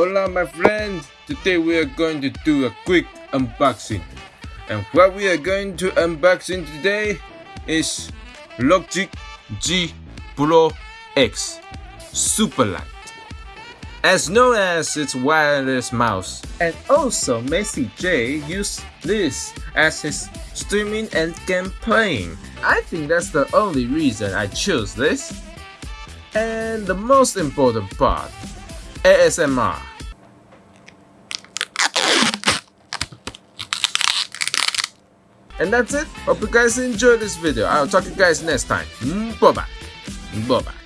Hola my friends, today we are going to do a quick unboxing. And what we are going to unboxing today is Logitech G Pro X Superlight. As known as its wireless mouse. And also Messi J used this as his streaming and game playing. I think that's the only reason I chose this. And the most important part, ASMR. And that's it. Hope you guys enjoyed this video. I'll talk to you guys next time. Bye bye. Bye bye.